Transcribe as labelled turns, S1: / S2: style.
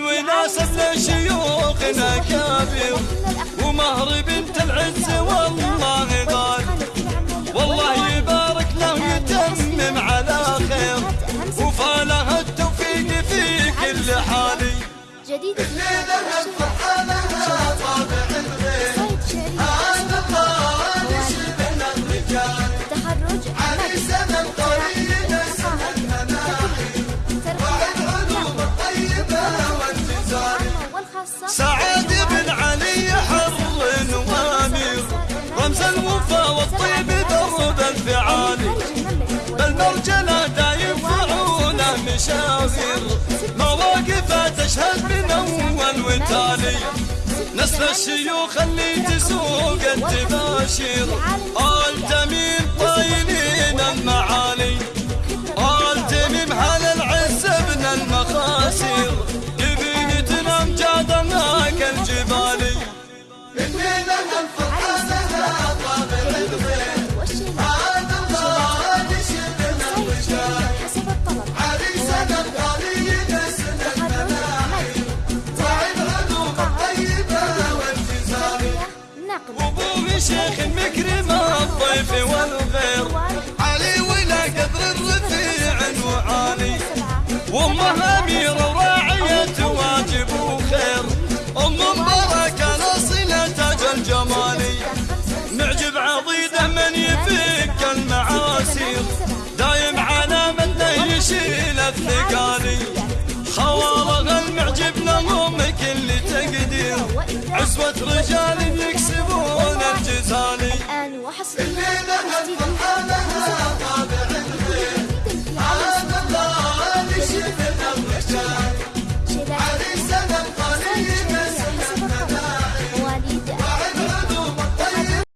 S1: وناسب لشيوخنا كبير ومهر
S2: بنت العز والله غالي.
S1: والله يبارك
S2: له يتمم على خير.
S1: وفاله
S2: التوفيق في كل حالي.
S1: جديد. الليلة بالمرجلة دايم فعوله مشاغر مواقفه تشهد من أول وتالي. نسل الشيوخ اللي تسوق التباشير الشيخ مكرم الضيف والغير. علي ولا قدر الرفيع وعالي. وأمه أميرة وراعية واجب وخير. أم مباركه الأصيلة تاج الجمالي معجب عضيده من يفك المعاسير دايم على منه يشيل الثقالي خوارغ المعجب لهم كل تقدير. عزوة رجال يكسبون